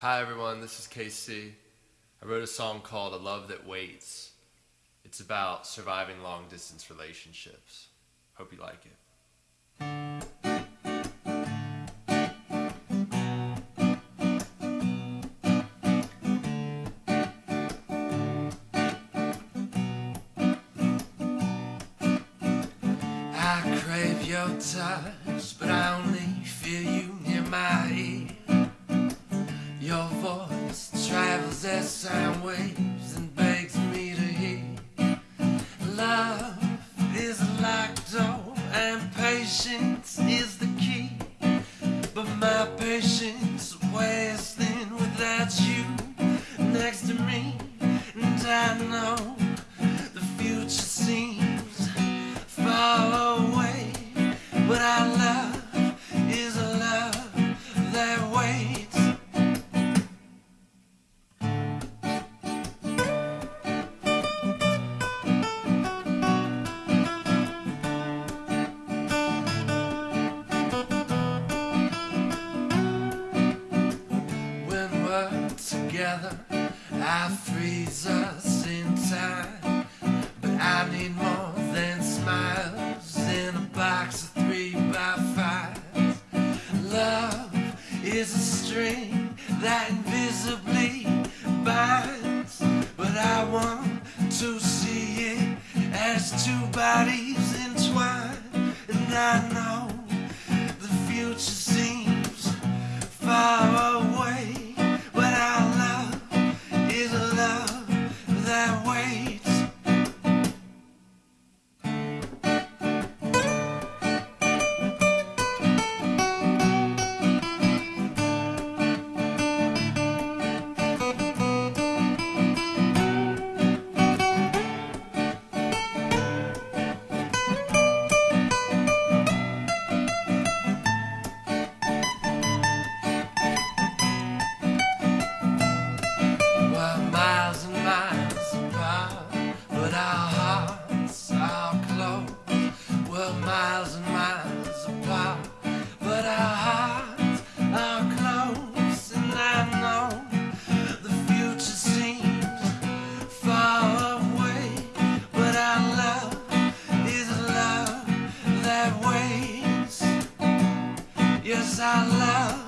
Hi everyone, this is KC. I wrote a song called A Love That Waits. It's about surviving long distance relationships. Hope you like it. I crave your touch, but I only as waves and begs me to hear. Love is locked door, and patience is the key. But my patience wears thin without you next to me, and I Together, I freeze us in time. But I need more than smiles in a box of three by fives. Love is a string that invisibly binds. But I want to see it as two bodies entwined. And I know love Yes, I love.